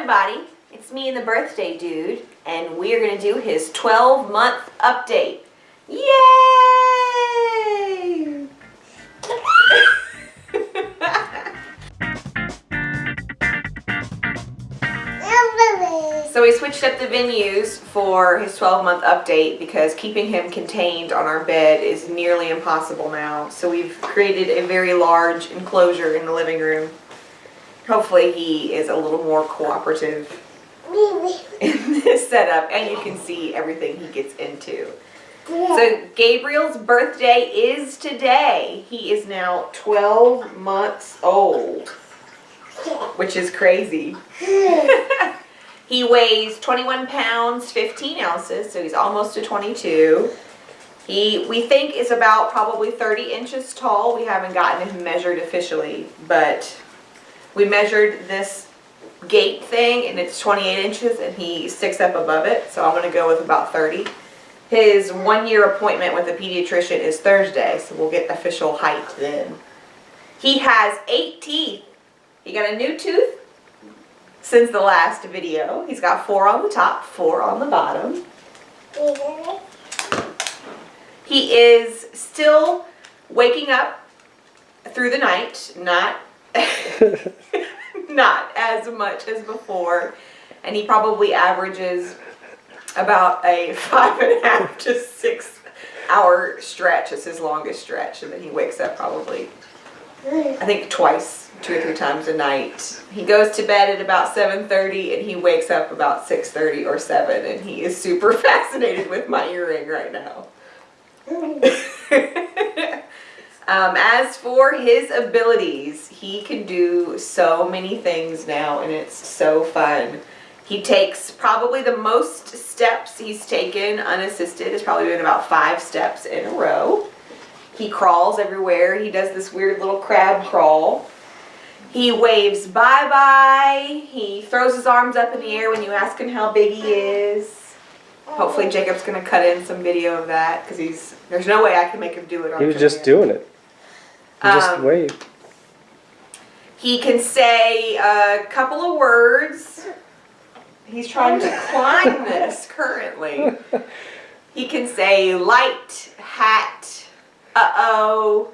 everybody, it's me and the birthday dude, and we're gonna do his 12 month update. Yay! so we switched up the venues for his 12 month update because keeping him contained on our bed is nearly impossible now. So we've created a very large enclosure in the living room. Hopefully he is a little more cooperative in this setup and you can see everything he gets into. So Gabriel's birthday is today. He is now 12 months old, which is crazy. he weighs 21 pounds, 15 ounces, so he's almost to 22. He, we think, is about probably 30 inches tall. We haven't gotten him measured officially, but we measured this gate thing and it's 28 inches and he sticks up above it, so I'm going to go with about 30. His one year appointment with a pediatrician is Thursday, so we'll get official height then. He has eight teeth. He got a new tooth since the last video. He's got four on the top, four on the bottom. He is still waking up through the night, not, not as much as before. And he probably averages about a five and a half to six hour stretch. It's his longest stretch. And then he wakes up probably, I think twice, two or three times a night. He goes to bed at about 7.30 and he wakes up about 6.30 or 7 and he is super fascinated with my earring right now. um, as for his abilities, he can do so many things now and it's so fun. He takes probably the most steps he's taken unassisted. It's probably been about five steps in a row. He crawls everywhere. He does this weird little crab crawl. He waves bye-bye. He throws his arms up in the air when you ask him how big he is. Hopefully Jacob's going to cut in some video of that because he's there's no way I can make him do it on He was just doing it. Just Um, waved. He can say a couple of words. He's trying to climb this currently. He can say light, hat, uh-oh.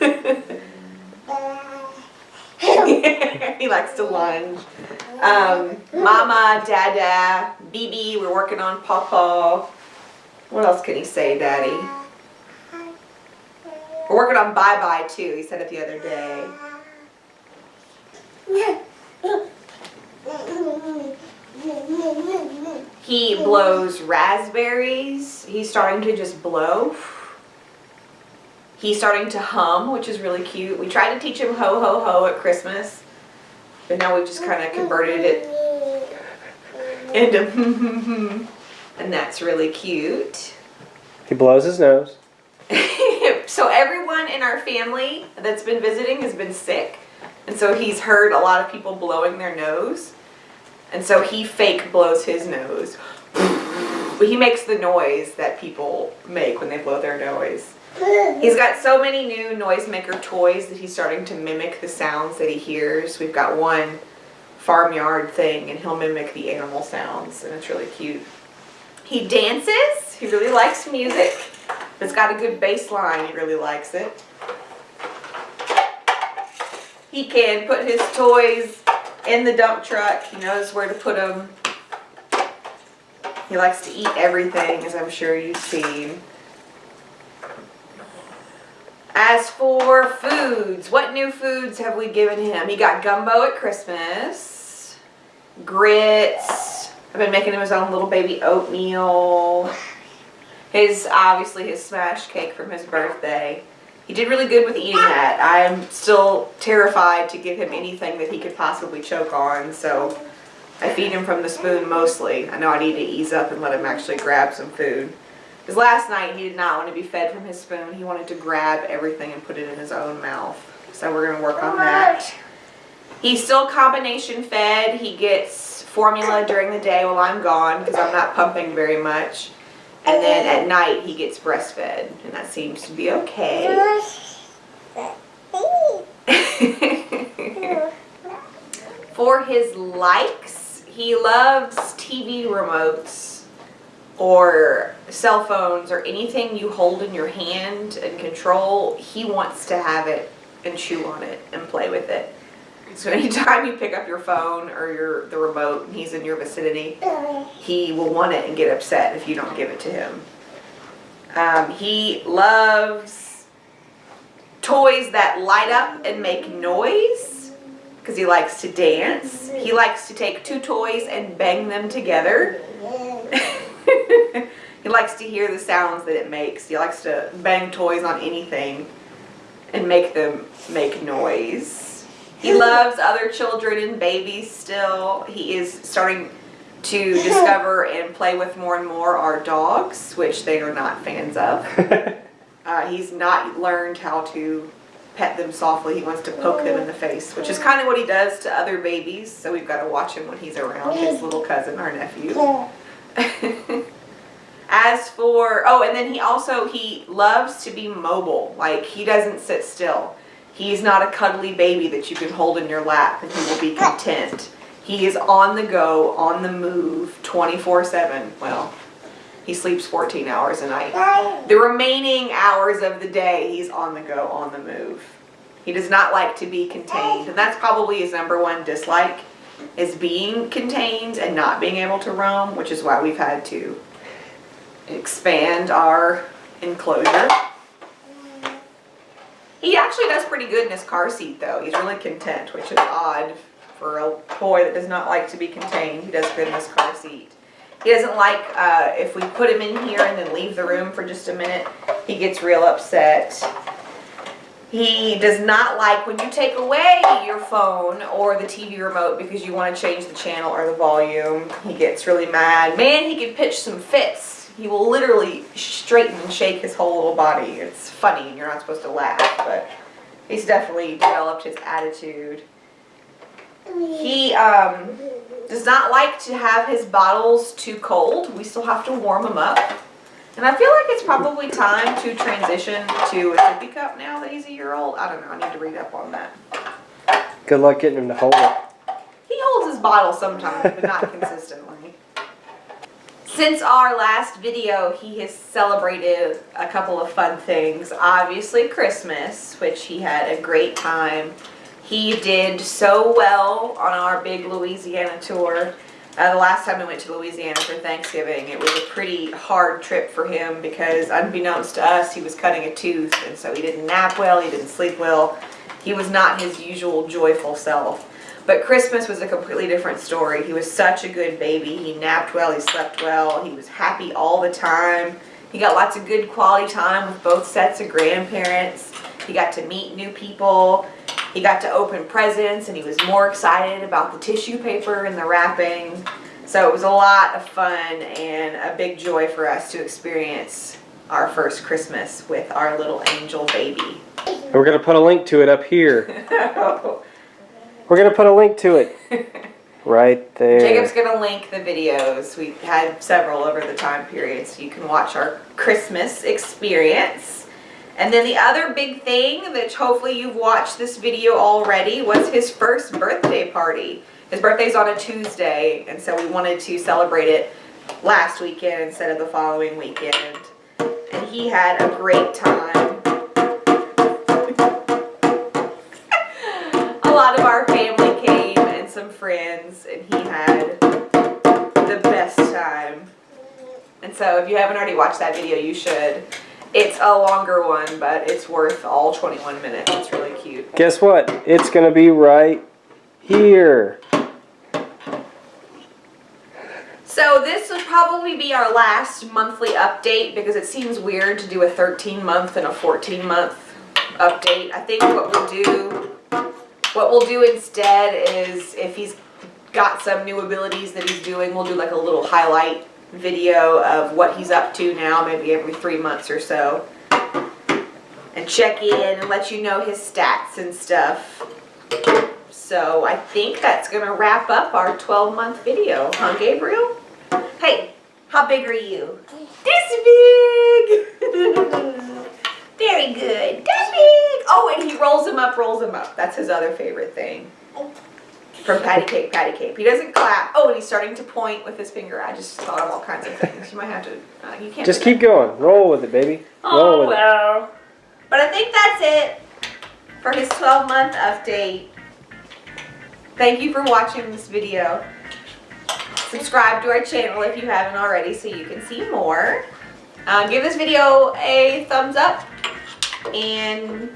he likes to lunge. Um, mama, dada, BB, we're working on pawpaw. What else can he say, daddy? We're working on bye-bye too, he said it the other day. He blows raspberries. He's starting to just blow. He's starting to hum, which is really cute. We tried to teach him ho ho ho at Christmas, but now we've just kind of converted it into and that's really cute. He blows his nose. so everyone in our family that's been visiting has been sick. And so he's heard a lot of people blowing their nose. And so he fake blows his nose. But he makes the noise that people make when they blow their nose. He's got so many new noisemaker toys that he's starting to mimic the sounds that he hears. We've got one farmyard thing and he'll mimic the animal sounds and it's really cute. He dances. He really likes music. It's got a good bass line. He really likes it. He can put his toys in the dump truck. He knows where to put them. He likes to eat everything, as I'm sure you've seen. As for foods, what new foods have we given him? He got gumbo at Christmas, grits. I've been making him his own little baby oatmeal. His, obviously his smash cake from his birthday. He did really good with eating that. I'm still terrified to give him anything that he could possibly choke on, so I feed him from the spoon mostly. I know I need to ease up and let him actually grab some food. Because last night he did not want to be fed from his spoon. He wanted to grab everything and put it in his own mouth. So we're going to work on that. He's still combination fed. He gets formula during the day while I'm gone because I'm not pumping very much. And then at night he gets breastfed and that seems to be okay. for his likes, he loves TV remotes or cell phones or anything you hold in your hand and control. He wants to have it and chew on it and play with it. So anytime you pick up your phone or your the remote and he's in your vicinity, he will want it and get upset if you don't give it to him. Um, he loves toys that light up and make noise because he likes to dance. He likes to take two toys and bang them together. he likes to hear the sounds that it makes. He likes to bang toys on anything and make them make noise. He loves other children and babies still. He is starting to discover and play with more and more our dogs, which they are not fans of. Uh, he's not learned how to pet them softly. He wants to poke them in the face, which is kind of what he does to other babies. So we've got to watch him when he's around his little cousin, our nephew. As for, oh, and then he also, he loves to be mobile. Like, he doesn't sit still. He's not a cuddly baby that you can hold in your lap and he will be content. He is on the go, on the move, 24-7. Well, he sleeps 14 hours a night. The remaining hours of the day, he's on the go, on the move. He does not like to be contained, and that's probably his number one dislike, is being contained and not being able to roam, which is why we've had to expand our enclosure. He actually does pretty good in his car seat though. He's really content, which is odd for a boy that does not like to be contained. He does good in his car seat. He doesn't like uh, if we put him in here and then leave the room for just a minute. He gets real upset. He does not like when you take away your phone or the TV remote because you want to change the channel or the volume. He gets really mad. Man, he can pitch some fits. He will literally straighten and shake his whole little body. It's funny and you're not supposed to laugh, but he's definitely developed his attitude. He um, does not like to have his bottles too cold. We still have to warm them up. And I feel like it's probably time to transition to a sippy cup now that he's a year old. I don't know. I need to read up on that. Good luck getting him to hold it. He holds his bottle sometimes, but not consistently. Since our last video, he has celebrated a couple of fun things. Obviously Christmas, which he had a great time. He did so well on our big Louisiana tour. Uh, the last time we went to Louisiana for Thanksgiving, it was a pretty hard trip for him because unbeknownst to us, he was cutting a tooth and so he didn't nap well, he didn't sleep well. He was not his usual joyful self. But Christmas was a completely different story. He was such a good baby. He napped well, he slept well, he was happy all the time. He got lots of good quality time with both sets of grandparents. He got to meet new people. He got to open presents and he was more excited about the tissue paper and the wrapping. So it was a lot of fun and a big joy for us to experience our first Christmas with our little angel baby. We're going to put a link to it up here. We're going to put a link to it. Right there. Jacob's going to link the videos. We've had several over the time period so you can watch our Christmas experience. And then the other big thing that hopefully you've watched this video already was his first birthday party. His birthday's on a Tuesday and so we wanted to celebrate it last weekend instead of the following weekend. And he had a great time. Some friends and he had the best time. And so if you haven't already watched that video, you should. It's a longer one, but it's worth all 21 minutes. It's really cute. Guess what? It's going to be right here. So this would probably be our last monthly update because it seems weird to do a 13 month and a 14 month update. I think what we'll do, what we'll do instead is if he's got some new abilities that he's doing, we'll do like a little highlight video of what he's up to now, maybe every three months or so. And check in and let you know his stats and stuff. So I think that's going to wrap up our 12 month video, huh Gabriel? Hey, how big are you? This big! Very good. That! Oh, and he rolls him up, rolls him up. That's his other favorite thing. from Patty Cake, Patty Cake. He doesn't clap. Oh, and he's starting to point with his finger. I just thought of all kinds of things. You might have to. Uh, you can't. Just keep going. Roll with it, baby. Roll Oh with it. But I think that's it for his 12 month update. Thank you for watching this video. Subscribe to our channel if you haven't already so you can see more. Uh, give this video a thumbs up and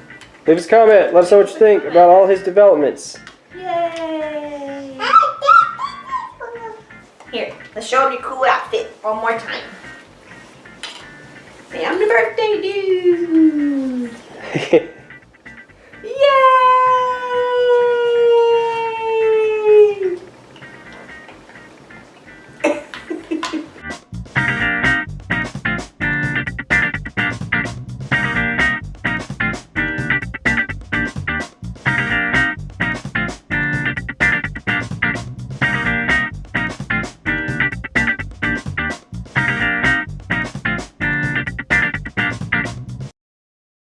leave us a comment. Let us know what you think about all his developments. Yay! Here, let's show him your cool outfit one more time. I'm the birthday dude! Yay!